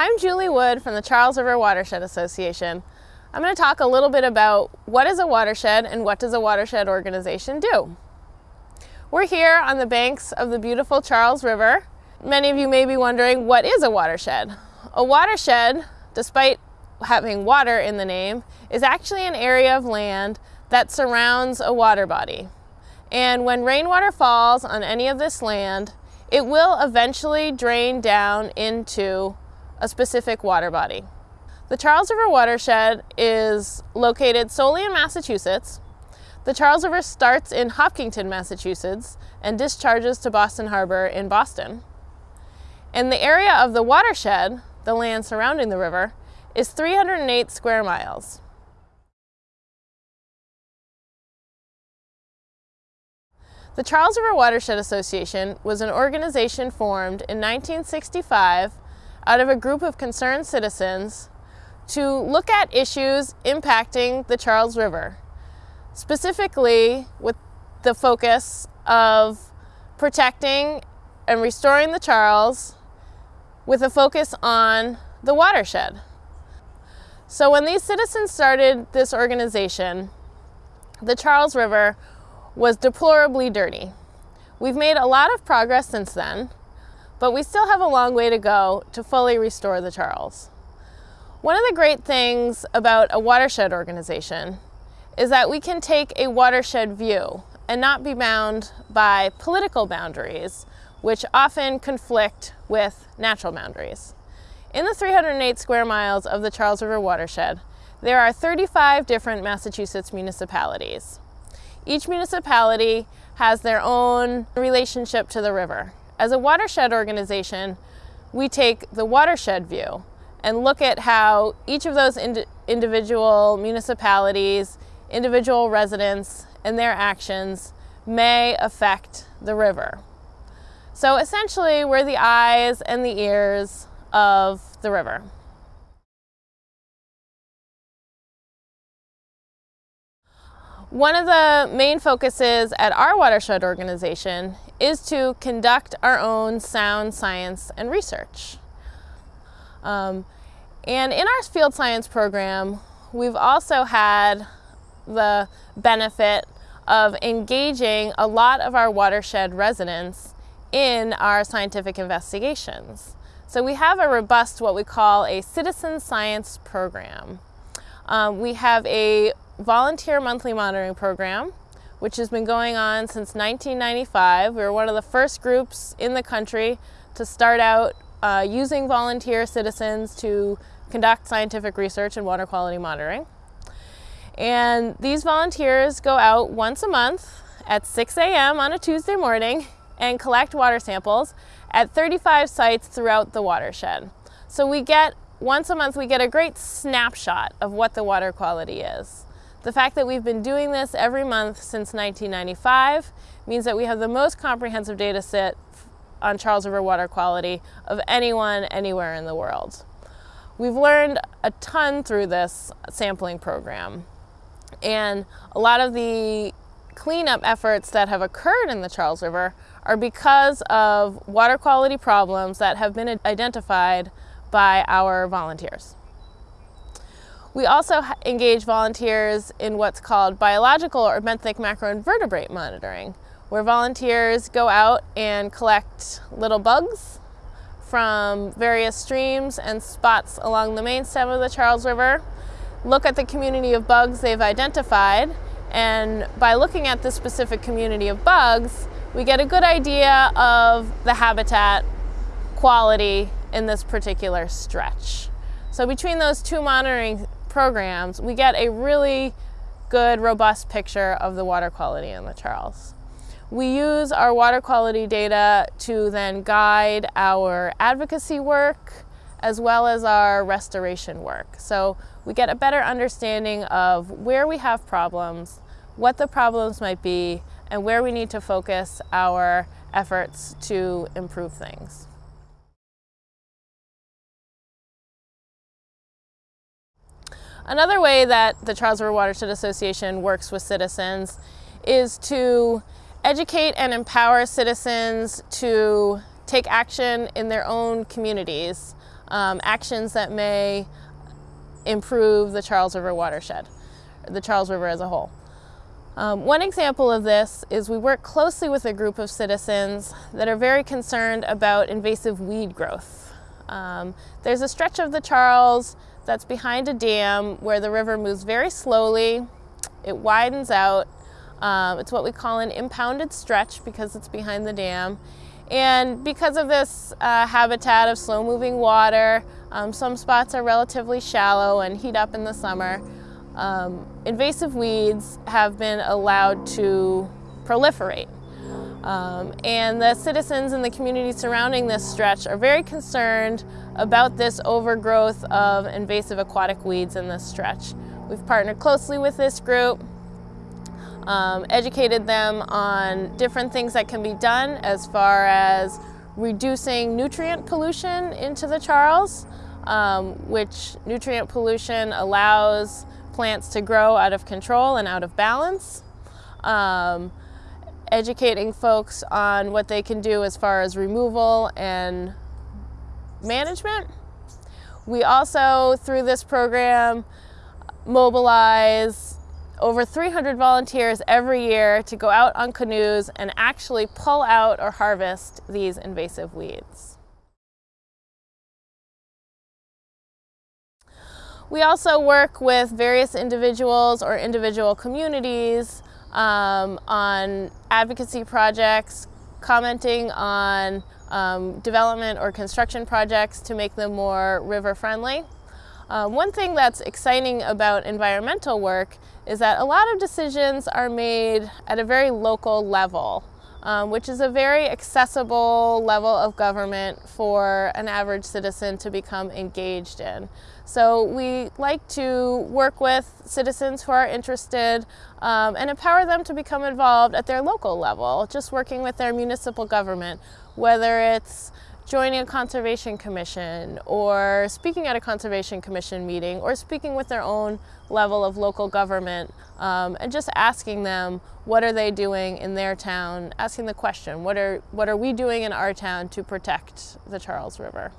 I'm Julie Wood from the Charles River Watershed Association. I'm going to talk a little bit about what is a watershed and what does a watershed organization do. We're here on the banks of the beautiful Charles River. Many of you may be wondering what is a watershed? A watershed, despite having water in the name, is actually an area of land that surrounds a water body. And when rainwater falls on any of this land, it will eventually drain down into a specific water body. The Charles River watershed is located solely in Massachusetts. The Charles River starts in Hopkinton, Massachusetts and discharges to Boston Harbor in Boston. And the area of the watershed, the land surrounding the river, is 308 square miles. The Charles River Watershed Association was an organization formed in 1965 out of a group of concerned citizens to look at issues impacting the Charles River, specifically with the focus of protecting and restoring the Charles with a focus on the watershed. So when these citizens started this organization, the Charles River was deplorably dirty. We've made a lot of progress since then, but we still have a long way to go to fully restore the Charles. One of the great things about a watershed organization is that we can take a watershed view and not be bound by political boundaries, which often conflict with natural boundaries. In the 308 square miles of the Charles River watershed, there are 35 different Massachusetts municipalities. Each municipality has their own relationship to the river. As a watershed organization, we take the watershed view and look at how each of those ind individual municipalities, individual residents, and their actions may affect the river. So essentially, we're the eyes and the ears of the river. One of the main focuses at our watershed organization is to conduct our own sound science and research. Um, and in our field science program, we've also had the benefit of engaging a lot of our watershed residents in our scientific investigations. So we have a robust, what we call a citizen science program. Um, we have a volunteer monthly monitoring program, which has been going on since 1995. We were one of the first groups in the country to start out uh, using volunteer citizens to conduct scientific research and water quality monitoring. And these volunteers go out once a month at 6 a.m. on a Tuesday morning and collect water samples at 35 sites throughout the watershed. So we get, once a month, we get a great snapshot of what the water quality is. The fact that we've been doing this every month since 1995 means that we have the most comprehensive data set on Charles River water quality of anyone anywhere in the world. We've learned a ton through this sampling program and a lot of the cleanup efforts that have occurred in the Charles River are because of water quality problems that have been identified by our volunteers. We also engage volunteers in what's called biological or benthic macroinvertebrate monitoring, where volunteers go out and collect little bugs from various streams and spots along the main stem of the Charles River, look at the community of bugs they've identified, and by looking at this specific community of bugs, we get a good idea of the habitat quality in this particular stretch. So between those two monitoring programs, we get a really good, robust picture of the water quality in the Charles. We use our water quality data to then guide our advocacy work as well as our restoration work. So we get a better understanding of where we have problems, what the problems might be, and where we need to focus our efforts to improve things. Another way that the Charles River Watershed Association works with citizens is to educate and empower citizens to take action in their own communities um, actions that may improve the Charles River watershed, the Charles River as a whole. Um, one example of this is we work closely with a group of citizens that are very concerned about invasive weed growth. Um, there's a stretch of the Charles that's behind a dam where the river moves very slowly, it widens out, um, it's what we call an impounded stretch because it's behind the dam. And because of this uh, habitat of slow moving water, um, some spots are relatively shallow and heat up in the summer. Um, invasive weeds have been allowed to proliferate. Um, and the citizens in the community surrounding this stretch are very concerned about this overgrowth of invasive aquatic weeds in this stretch. We've partnered closely with this group um, educated them on different things that can be done as far as reducing nutrient pollution into the Charles, um, which nutrient pollution allows plants to grow out of control and out of balance. Um, educating folks on what they can do as far as removal and management. We also, through this program, mobilize over 300 volunteers every year to go out on canoes and actually pull out or harvest these invasive weeds. We also work with various individuals or individual communities um, on advocacy projects, commenting on um, development or construction projects to make them more river friendly. Um, one thing that's exciting about environmental work is that a lot of decisions are made at a very local level, um, which is a very accessible level of government for an average citizen to become engaged in. So we like to work with citizens who are interested um, and empower them to become involved at their local level, just working with their municipal government, whether it's joining a conservation commission or speaking at a conservation commission meeting or speaking with their own level of local government um, and just asking them what are they doing in their town, asking the question, what are, what are we doing in our town to protect the Charles River?